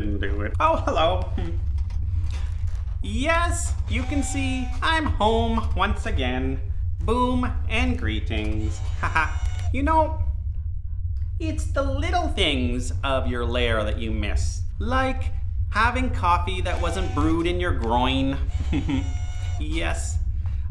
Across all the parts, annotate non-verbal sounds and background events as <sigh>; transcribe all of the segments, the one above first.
didn't do it. Oh, hello. Yes, you can see I'm home once again. Boom and greetings. Haha. you know, it's the little things of your lair that you miss. Like having coffee that wasn't brewed in your groin. <laughs> yes,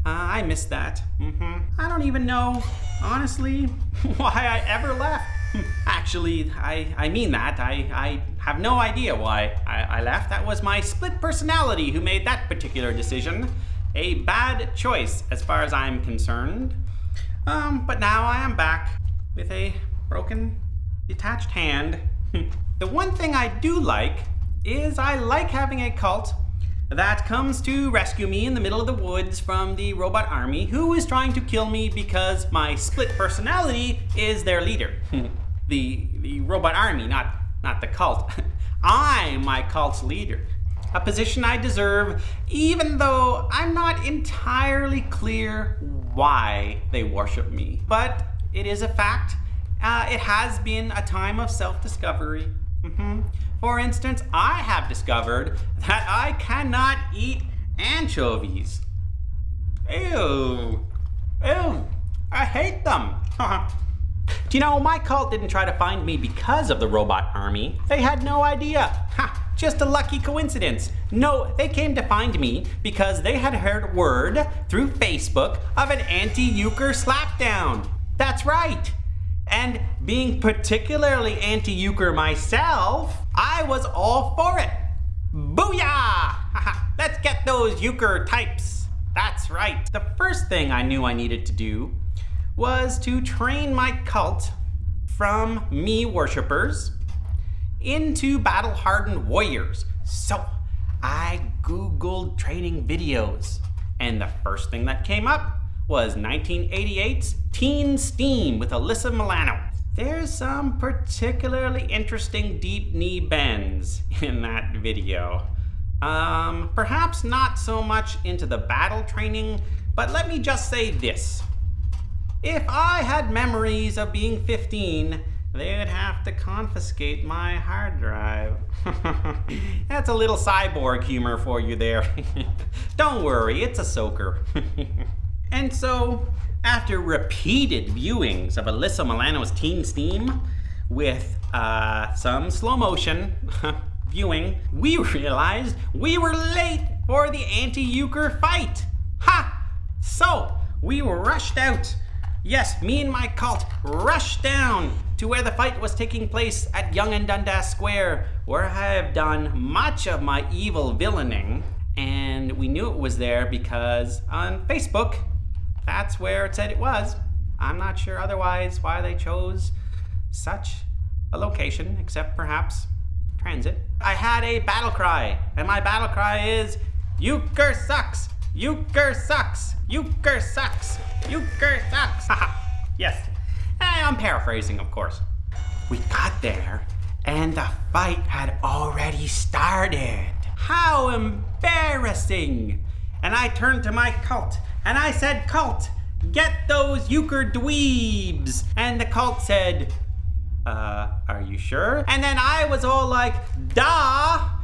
uh, I miss that. Mm-hmm. I don't even know, honestly, <laughs> why I ever left. <laughs> Actually, I, I mean that. I, I have no idea why I, I left. That was my split personality who made that particular decision. A bad choice as far as I'm concerned. Um, but now I am back with a broken, detached hand. <laughs> the one thing I do like is I like having a cult that comes to rescue me in the middle of the woods from the robot army who is trying to kill me because my split personality is their leader. <laughs> the, the robot army, not, not the cult. <laughs> I'm my cult's leader. A position I deserve, even though I'm not entirely clear why they worship me. But it is a fact. Uh, it has been a time of self-discovery. Mm -hmm. For instance, I have discovered that I cannot eat anchovies. Ew. Ew. I hate them. <laughs> You know, my cult didn't try to find me because of the robot army. They had no idea. Ha! Just a lucky coincidence. No, they came to find me because they had heard word through Facebook of an anti-euchre slapdown. That's right. And being particularly anti-euchre myself, I was all for it. Booyah! Let's get those euchre types. That's right. The first thing I knew I needed to do was to train my cult from me worshippers into battle-hardened warriors. So I Googled training videos and the first thing that came up was 1988's Teen Steam with Alyssa Milano. There's some particularly interesting deep knee bends <laughs> in that video. Um, perhaps not so much into the battle training, but let me just say this. If I had memories of being 15, they'd have to confiscate my hard drive. <laughs> That's a little cyborg humor for you there. <laughs> Don't worry, it's a soaker. <laughs> And so, after repeated viewings of Alyssa Milano's Teen Steam with uh, some slow motion viewing, we realized we were late for the anti-euchre fight. Ha! So, we rushed out. Yes, me and my cult rushed down to where the fight was taking place at Yonge and Dundas Square, where I have done much of my evil villaining. And we knew it was there because on Facebook, that's where it said it was. I'm not sure otherwise why they chose such a location, except perhaps transit. I had a battle cry, and my battle cry is, Euchre sucks! Euchre sucks! Euchre sucks! Euchre sucks! Haha, yes. I'm paraphrasing, of course. We got there, and the fight had already started. How embarrassing! And I turned to my cult and I said, cult, get those euchre dweebs. And the cult said, uh, are you sure? And then I was all like, da.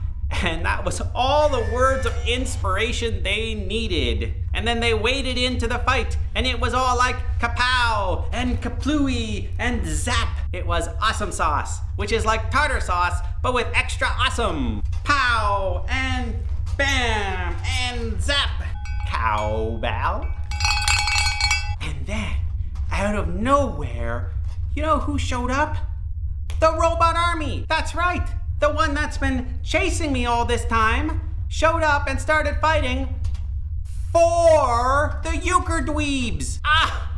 And that was all the words of inspiration they needed. And then they waded into the fight, and it was all like kapow and kaplooey and zap. It was awesome sauce, which is like tartar sauce, but with extra awesome. Pow and bam and zap cowbell. And then, out of nowhere, you know who showed up? The robot army. That's right. The one that's been chasing me all this time showed up and started fighting for the euchre dweebs. Ah!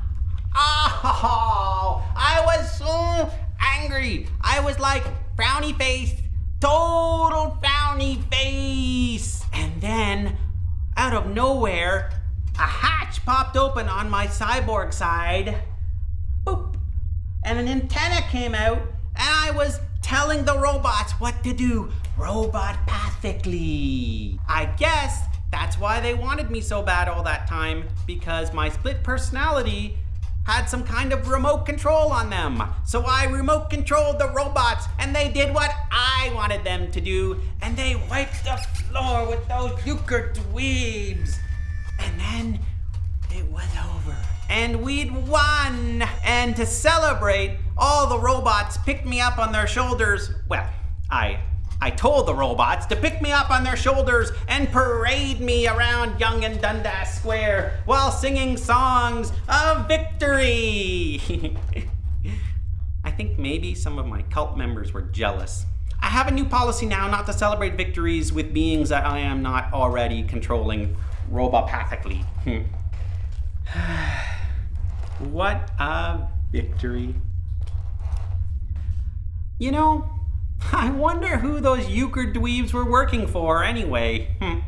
Oh, <laughs> I was so angry. I was like, frowny face, total frowny face. And then out of nowhere, a hatch popped open on my cyborg side. Boop. And an antenna came out, and I was telling the robots what to do robot pathically. I guess that's why they wanted me so bad all that time, because my split personality had some kind of remote control on them. So I remote controlled the robots and they did what I wanted them to do and they wiped the floor with those euchre dweebs. And then it was over. And we'd won. And to celebrate, all the robots picked me up on their shoulders. Well, I I told the robots to pick me up on their shoulders and parade me around Yonge and Dundas Square while singing songs of victory. <laughs> I think maybe some of my cult members were jealous. I have a new policy now not to celebrate victories with beings that I am not already controlling robopathically. Hmm. <sighs> what a victory. You know, <laughs> I wonder who those euchre dweebs were working for anyway. Hmm.